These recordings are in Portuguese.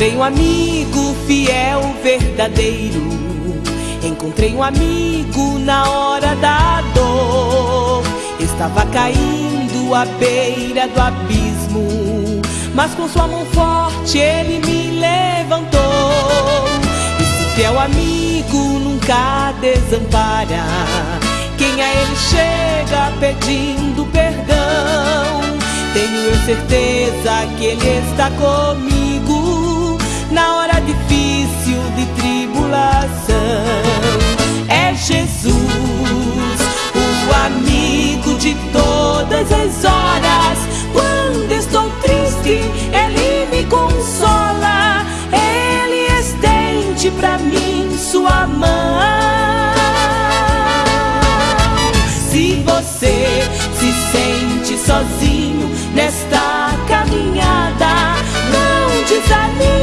Encontrei um amigo fiel, verdadeiro. Encontrei um amigo na hora da dor. Estava caindo à beira do abismo, mas com sua mão forte ele me levantou. Esse fiel amigo nunca desampara. Quem a ele chega pedindo perdão, tenho eu certeza que ele está comigo na hora difícil de tribulação. É Jesus, o amigo de todas as horas. Quando estou triste, ele me consola. Ele estende pra mim sua mão. Se você se sente sozinho nesta caminhada, não desanimes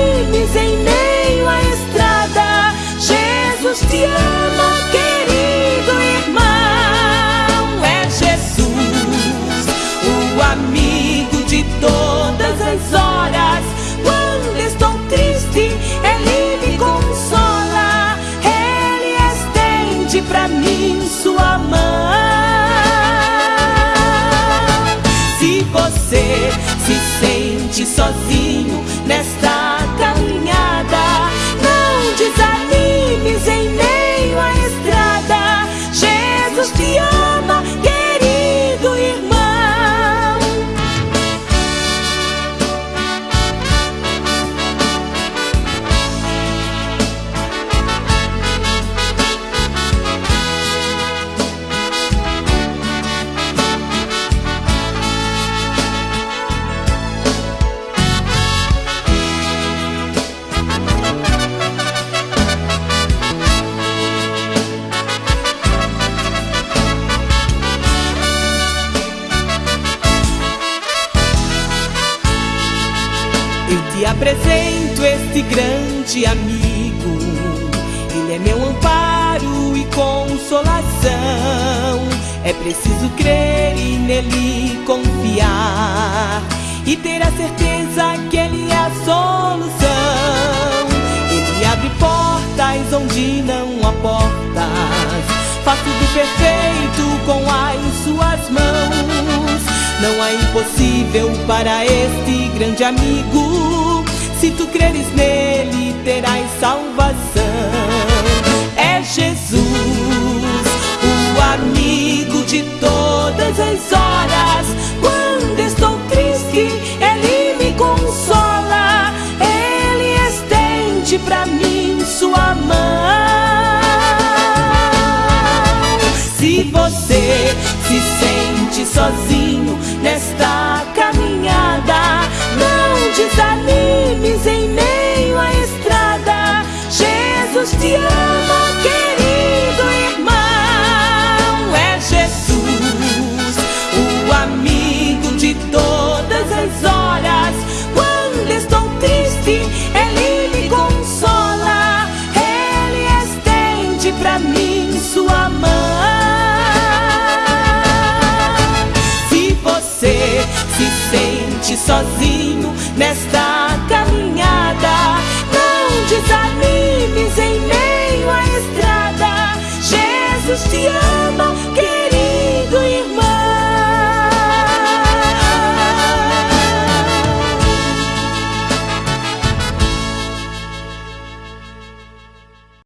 estende pra mim sua mão. Se você se sente sozinho nesta caminhada, não desanimes em meio à estrada. Jesus te ama, Eu te apresento este grande amigo. Ele é meu amparo e consolação. É preciso crer e nele confiar e ter a certeza que ele é a solução. Ele abre portas onde não há portas. Faz tudo perfeito com as suas mãos. Não há impossível para este grande amigo. Se tu creres nele, terás salvação. É Jesus, o amigo de todas as horas. Quando estou triste, ele me consola. Ele estende pra mim sua mão. Se você se sente sozinho nesta sozinho nesta